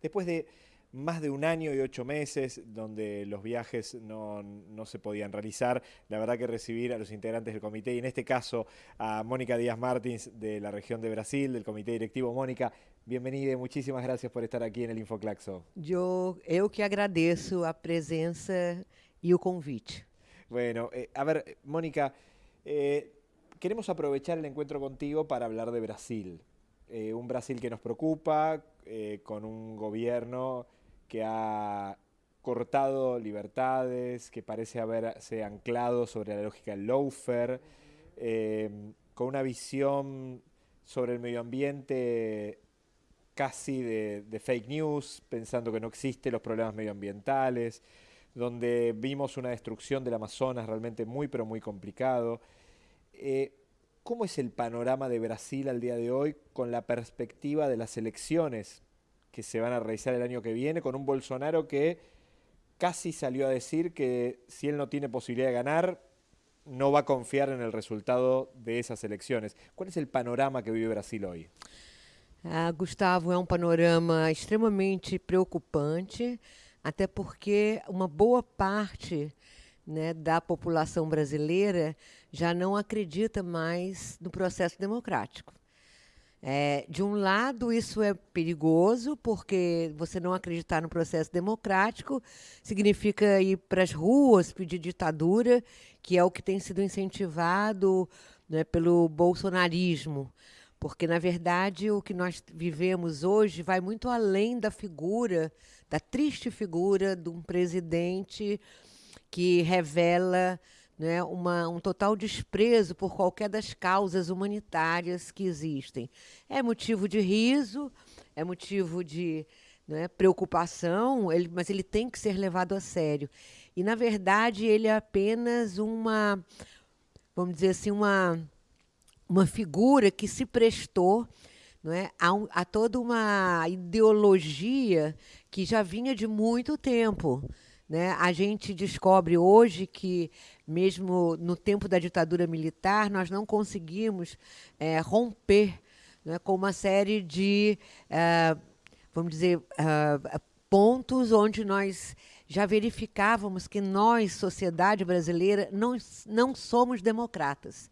Después de más de un año y ocho meses donde los viajes no, no, se podían realizar. La verdad que recibir a los integrantes del comité y en este caso a Mónica Díaz Martins de la región de Brasil, del comité directivo. Mónica, bienvenida y muchísimas gracias por estar aquí en el Infoclaxo. Yo, eu que agradeço a presença y el convite. Bueno, eh, a ver, Mónica, eh, queremos aprovechar el encuentro contigo para hablar de Brasil. Eh, un Brasil que nos preocupa, con un gobierno que ha cortado libertades, que parece haberse anclado sobre la lógica del lawfare, eh, con una visión sobre el medio ambiente casi de, fake news, pensando que no existen los problemas medioambientales, donde vimos una destrucción del Amazonas realmente muy pero muy complicado. Eh, ¿Cómo es el panorama de Brasil al día de hoy con la perspectiva de las elecciones que se van a realizar el año que viene, con un Bolsonaro que casi salió a decir que si él no tiene posibilidad de ganar, no va a confiar en el resultado de esas elecciones. ¿Cuál es el panorama que vive Brasil hoy? Ah, Gustavo, é um panorama extremamente preocupante, até porque uma boa parte né, da população brasileira já não acredita mais no processo democrático. É, de um lado, isso é perigoso, porque você não acreditar no processo democrático significa ir para as ruas pedir ditadura, que é o que tem sido incentivado né, pelo bolsonarismo. Porque, na verdade, o que nós vivemos hoje vai muito além da figura, da triste figura de um presidente que revela né, uma, um total desprezo por qualquer das causas humanitárias que existem. É motivo de riso, é motivo de né, preocupação, ele, mas ele tem que ser levado a sério. E, na verdade, ele é apenas uma, vamos dizer assim, uma, uma figura que se prestou não é, a, um, a toda uma ideologia que já vinha de muito tempo. Né? A gente descobre hoje que, mesmo no tempo da ditadura militar, nós não conseguimos é, romper né, com uma série de, é, vamos dizer, é, pontos onde nós já verificávamos que nós, sociedade brasileira, não, não somos democratas.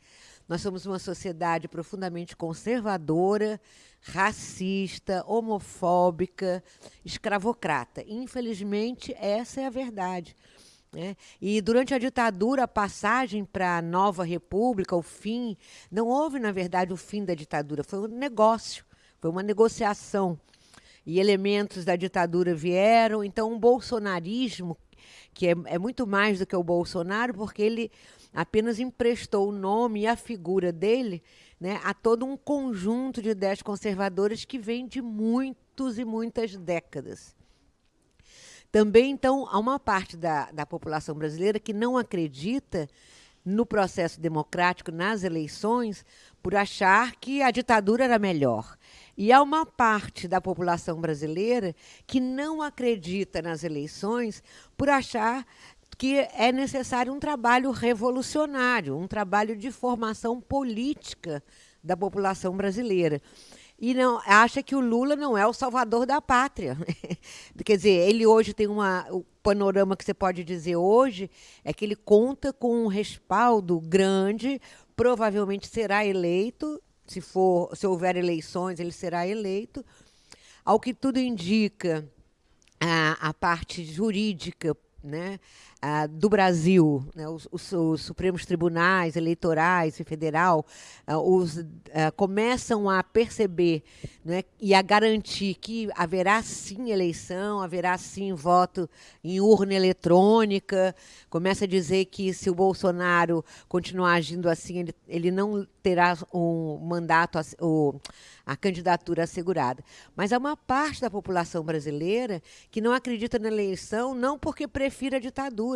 Nós somos uma sociedade profundamente conservadora, racista, homofóbica, escravocrata. Infelizmente, essa é a verdade. Né? E durante a ditadura, a passagem para a nova república, o fim, não houve, na verdade, o fim da ditadura, foi um negócio, foi uma negociação. E elementos da ditadura vieram, então um bolsonarismo, que é, é muito mais do que o Bolsonaro, porque ele apenas emprestou o nome e a figura dele né, a todo um conjunto de ideias conservadoras que vem de muitos e muitas décadas. Também, então, há uma parte da, da população brasileira que não acredita no processo democrático, nas eleições, por achar que a ditadura era melhor. E há uma parte da população brasileira que não acredita nas eleições por achar que é necessário um trabalho revolucionário, um trabalho de formação política da população brasileira. E não acha que o Lula não é o salvador da pátria. Quer dizer, ele hoje tem uma. O panorama que você pode dizer hoje é que ele conta com um respaldo grande, provavelmente será eleito. Se, for, se houver eleições, ele será eleito. Ao que tudo indica, a, a parte jurídica né, do Brasil, né, os, os, os, Supremos Tribunais Eleitorais e Federal, ah, os, ah, começam a perceber né, e a garantir que haverá sim eleição, haverá sim voto em urna eletrônica, começa a dizer que se o Bolsonaro continuar agindo assim, ele, ele não terá um mandato, a candidatura assegurada. Mas há uma parte da população brasileira que não acredita na eleição, não porque prefira a ditadura,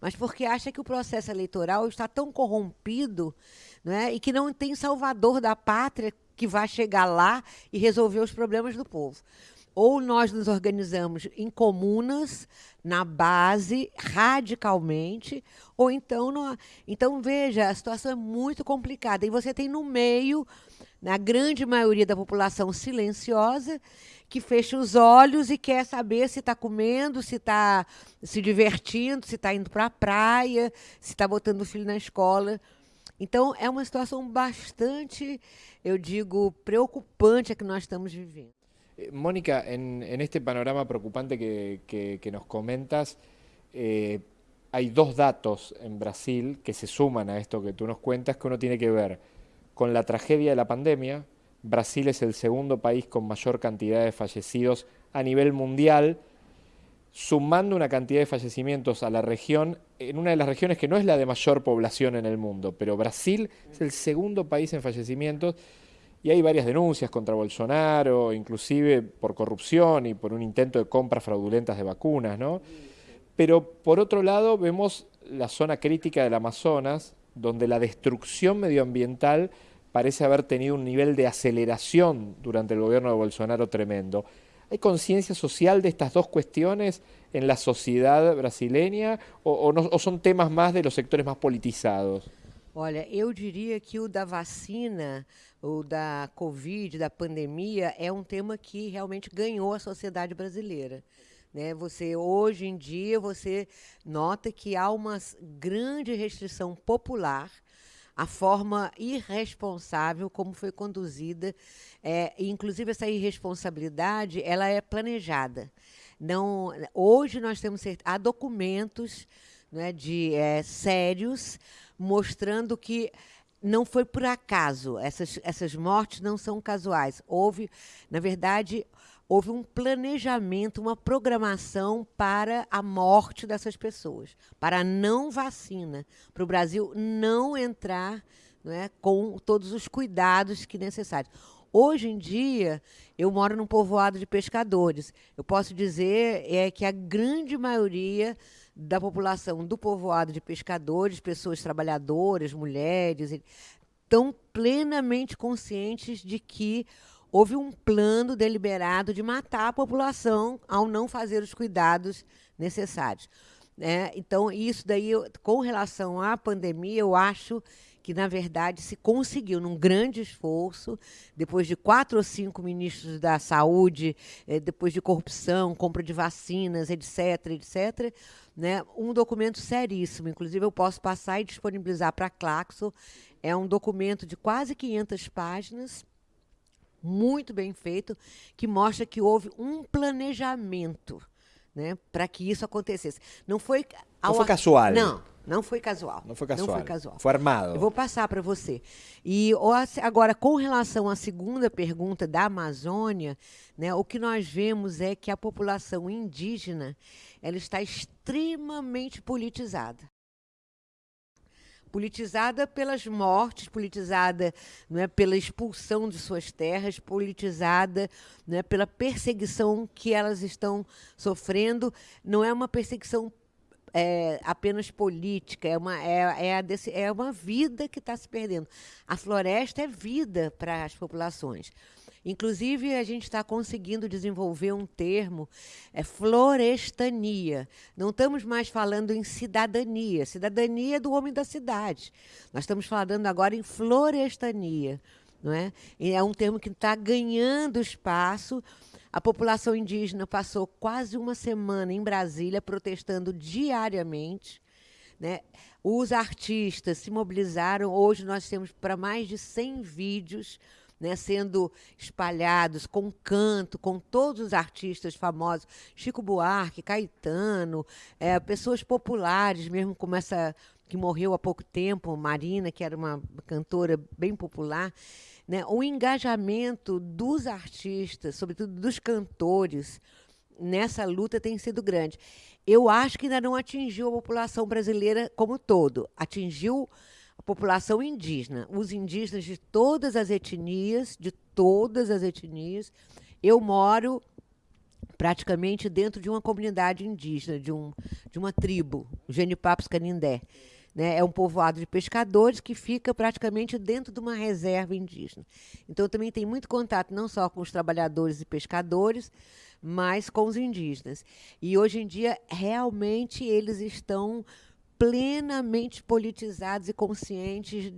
mas porque acha que o processo eleitoral está tão corrompido né, e que não tem salvador da pátria que vai chegar lá e resolver os problemas do povo. ou nós nos organizamos em comunas, na base, radicalmente, ou então. No, então, veja, a situação é muito complicada. E você tem no meio, na grande maioria da população silenciosa, que fecha os olhos e quer saber se está comendo, se está se divertindo, se está indo para a praia, se está botando o filho na escola. Então, é uma situação bastante, eu digo, preocupante a que nós estamos vivendo. Eh, Mónica, en, este panorama preocupante que, nos comentas, eh, hay dos datos en Brasil que se suman a esto que tú nos cuentas, que uno tiene que ver con la tragedia de la pandemia. Brasil es el segundo país con mayor cantidad de fallecidos a nivel mundial, sumando una cantidad de fallecimientos a la región, en una de las regiones que no es la de mayor población en el mundo, pero Brasil es el segundo país en fallecimientos y hay varias denuncias contra Bolsonaro, inclusive por corrupción y por un intento de compras fraudulentas de vacunas, ¿no? Pero por otro lado vemos la zona crítica del Amazonas, donde la destrucción medioambiental parece haber tenido un nivel de aceleración durante el gobierno de Bolsonaro tremendo. ¿Hay conciencia social de estas dos cuestiones en la sociedad brasileña o, o son temas más de los sectores más politizados? Olha, eu diria que o da vacina, o da Covid, da pandemia, é um tema que realmente ganhou a sociedade brasileira. Né? Você hoje em dia você nota que há uma grande restrição popular a forma irresponsável como foi conduzida, é, inclusive essa irresponsabilidade, ela é planejada. Não, hoje nós temos há documentos né, de é, sérios mostrando que não foi por acaso, essas, essas mortes não são casuais. Houve, na verdade, houve um planejamento, uma programação para a morte dessas pessoas, para a não vacina, para o Brasil não entrar não é, com todos os cuidados que necessários. Hoje em dia, eu moro num povoado de pescadores. Eu posso dizer é que a grande maioria da população do povoado de pescadores, pessoas trabalhadoras, mulheres, estão plenamente conscientes de que houve um plano deliberado de matar a população ao não fazer os cuidados necessários. Né? Então, isso daí, com relação à pandemia, eu acho que, na verdade, se conseguiu, num grande esforço, depois de quatro ou cinco ministros da saúde, eh, depois de corrupção, compra de vacinas, etc., etc., né, um documento seríssimo. Inclusive, eu posso passar e disponibilizar para a Claxo. É um documento de quase 500 páginas, muito bem feito, que mostra que houve um planejamento né, para que isso acontecesse. Não foi, não foi casual. Não, não foi casual. Não foi casual. Não foi casual. Foi armado. Eu vou passar para você. E agora, com relação à segunda pergunta da Amazônia, né, o que nós vemos é que a população indígena ela está extremamente politizada politizada pelas mortes, politizada não é, pela expulsão de suas terras, politizada não é, pela perseguição que elas estão sofrendo. Não é uma perseguição é, apenas política, é uma, é, é, desse, é uma vida que está se perdendo. A floresta é vida para as populações. Inclusive, a gente está conseguindo desenvolver um termo, é florestania. Não estamos mais falando em cidadania. Cidadania do homem da cidade. Nós estamos falando agora em florestania. Não é? E é um termo que está ganhando espaço a população indígena passou quase uma semana em Brasília protestando diariamente. Né? Os artistas se mobilizaram. Hoje nós temos para mais de 100 vídeos né, sendo espalhados com canto, com todos os artistas famosos, Chico Buarque, Caetano, é, pessoas populares mesmo, como essa que morreu há pouco tempo, Marina, que era uma cantora bem popular. Né, o engajamento dos artistas, sobretudo dos cantores, nessa luta tem sido grande. Eu acho que ainda não atingiu a população brasileira como todo. Atingiu a população indígena, os indígenas de todas as etnias, de todas as etnias. Eu moro praticamente dentro de uma comunidade indígena, de, um, de uma tribo, Genipapos Canindé. Né? É um povoado de pescadores que fica praticamente dentro de uma reserva indígena. Então, também tem muito contato não só com os trabalhadores e pescadores, mas com os indígenas. E hoje em dia, realmente, eles estão plenamente politizados e conscientes.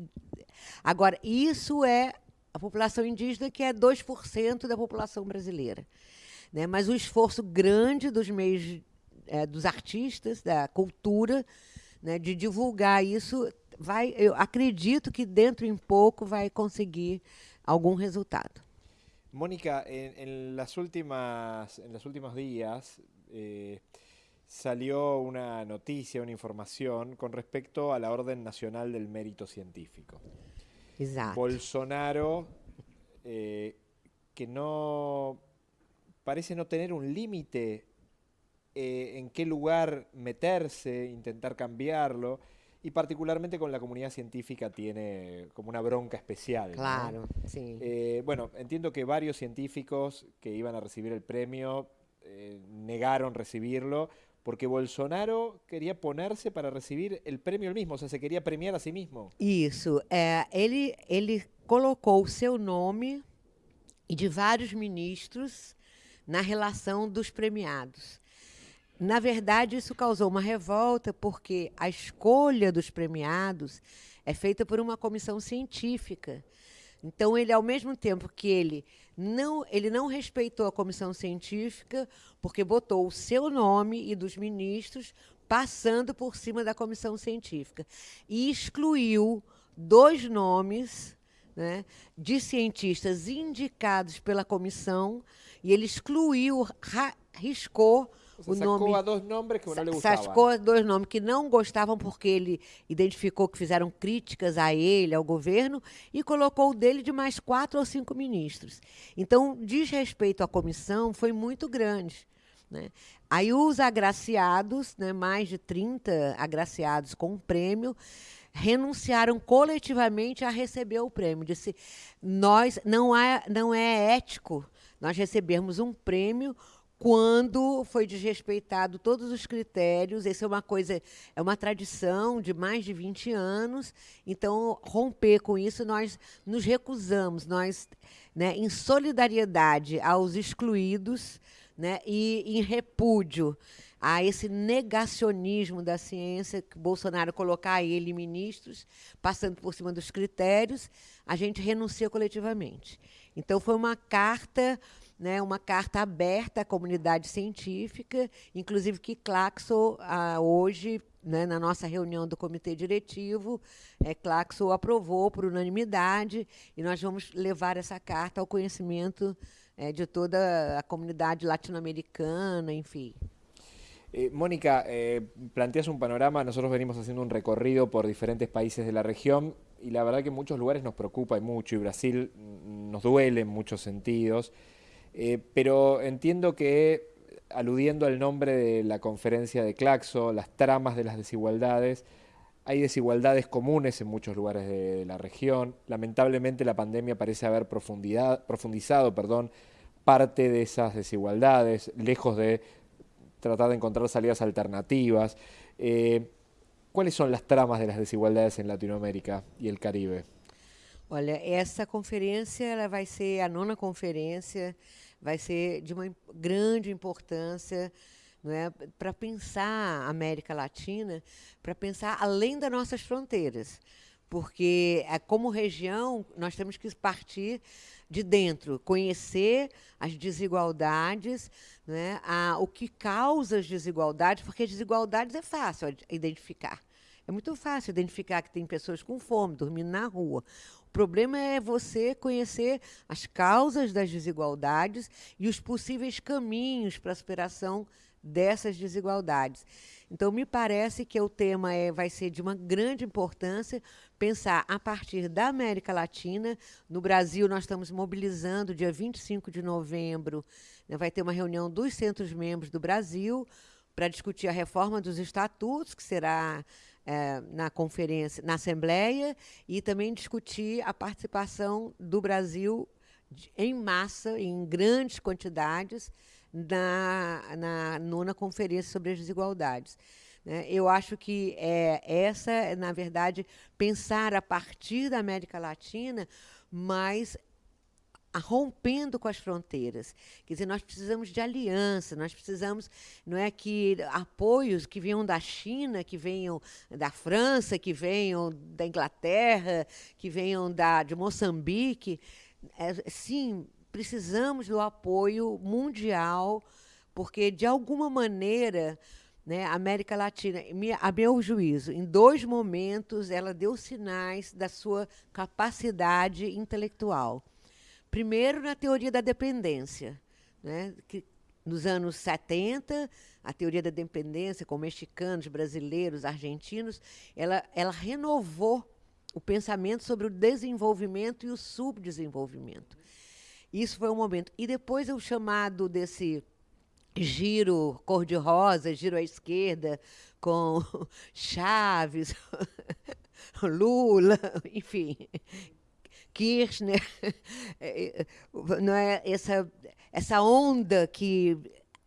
Agora, isso é a população indígena, que é 2% da população brasileira. Né? Mas o esforço grande dos meios, é, dos artistas, da cultura, né, de divulgar isso, vai, eu acredito que dentro em pouco vai conseguir algum resultado. Mónica, en, en, las últimas, en los últimos días eh, salió una noticia, una información con respecto a la Orden Nacional del Mérito Científico. Exato. Bolsonaro, eh, que no parece no tener un límite eh, en qué lugar meterse, intentar cambiarlo, y particularmente con la comunidad científica tiene como una bronca especial. Claro, sí. Eh, bueno, entiendo que varios científicos que iban a recibir el premio eh, negaron recibirlo porque Bolsonaro queria ponerse para receber o prêmio mesmo, ou seja, se queria premiar a si mesmo. Isso. É, ele, ele colocou o seu nome e de vários ministros na relação dos premiados. Na verdade, isso causou uma revolta, porque a escolha dos premiados é feita por uma comissão científica. Então, ele, ao mesmo tempo que ele não, ele não respeitou a comissão científica, porque botou o seu nome e dos ministros passando por cima da comissão científica. E excluiu dois nomes né, de cientistas indicados pela comissão, e ele excluiu, riscou o sacou nome. a dois nomes que não lhe gostavam. Sacou dois nomes que não gostavam porque ele identificou que fizeram críticas a ele, ao governo, e colocou o dele de mais quatro ou cinco ministros. Então, desrespeito à comissão foi muito grande. Né? Aí os agraciados, né, mais de 30 agraciados com o prêmio, renunciaram coletivamente a receber o prêmio. Disse, nós não é, não é ético nós recebermos um prêmio quando foi desrespeitado todos os critérios. Essa é uma coisa, é uma tradição de mais de 20 anos. Então, romper com isso, nós nos recusamos, nós, né, em solidariedade aos excluídos, né, e em repúdio a esse negacionismo da ciência que Bolsonaro colocar ele ministros, passando por cima dos critérios, a gente renuncia coletivamente. Então foi uma carta né, uma carta aberta à comunidade científica, inclusive que Claxo, ah, hoje, né, na nossa reunião do comitê diretivo, é, Claxo aprovou por unanimidade e nós vamos levar essa carta ao conhecimento é, de toda a comunidade latino-americana, enfim. Eh, Mónica, eh, planteas un panorama, nosotros venimos haciendo un recorrido por diferentes países de la región y la verdad que en muchos lugares nos preocupa y mucho y Brasil nos duele en muchos sentidos. Eh, pero entiendo que, aludiendo al nombre de la conferencia de Claxo, las tramas de las desigualdades, hay desigualdades comunes en muchos lugares de, la región. Lamentablemente la pandemia parece haber profundizado perdón, parte de esas desigualdades, lejos de tratar de encontrar salidas alternativas. Eh, ¿Cuáles son las tramas de las desigualdades en Latinoamérica y el Caribe? Olha, essa conferência ela vai ser a nona conferência, vai ser de uma grande importância é, para pensar a América Latina, para pensar além das nossas fronteiras. Porque, é, como região, nós temos que partir de dentro, conhecer as desigualdades, né, a, o que causa as desigualdades, porque as desigualdades é fácil identificar. É muito fácil identificar que tem pessoas com fome, dormindo na rua. O problema é você conhecer as causas das desigualdades e os possíveis caminhos para a superação dessas desigualdades. Então, me parece que o tema é, vai ser de uma grande importância pensar a partir da América Latina. No Brasil, nós estamos mobilizando, dia 25 de novembro, né, vai ter uma reunião dos centros membros do Brasil para discutir a reforma dos estatutos, que será é, na conferência, na Assembleia, e também discutir a participação do Brasil em massa, em grandes quantidades, na, na nona conferência sobre as desigualdades. Né? Eu acho que é, essa, na verdade, pensar a partir da América Latina, mas rompendo com as fronteiras. Quer dizer, nós precisamos de aliança, nós precisamos, não é que apoios que venham da China, que venham da França, que venham da Inglaterra, que venham da, de Moçambique. É, sim, precisamos do apoio mundial, porque, de alguma maneira, né, a América Latina, a meu juízo, em dois momentos, ela deu sinais da sua capacidade intelectual. Primeiro, na teoria da dependência, né, que nos anos 70, a teoria da dependência, com mexicanos, brasileiros, argentinos, ela, ela renovou o pensamento sobre o desenvolvimento e o subdesenvolvimento. Isso foi um momento. E depois o chamado desse giro cor-de-rosa, giro à esquerda, com Chaves, Lula, enfim, Kirchner, é, é, não é essa essa onda que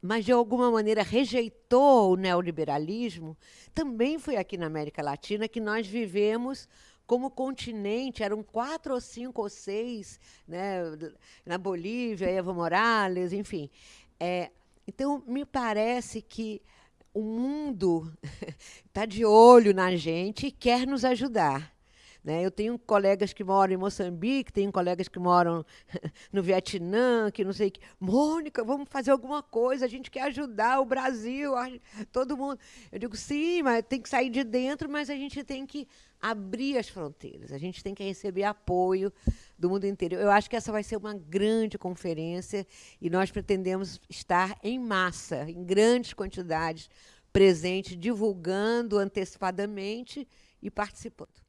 mas de alguma maneira rejeitou o neoliberalismo, também foi aqui na América Latina que nós vivemos como continente, eram quatro ou cinco ou seis, né, na Bolívia, Evo Morales, enfim. É, então, me parece que o mundo está de olho na gente e quer nos ajudar. Né? Eu tenho colegas que moram em Moçambique, tenho colegas que moram no Vietnã, que não sei que. Mônica, vamos fazer alguma coisa, a gente quer ajudar o Brasil, todo mundo. Eu digo, sim, mas tem que sair de dentro, mas a gente tem que abrir as fronteiras, a gente tem que receber apoio do mundo inteiro. Eu acho que essa vai ser uma grande conferência e nós pretendemos estar em massa, em grandes quantidades, presente, divulgando antecipadamente e participando.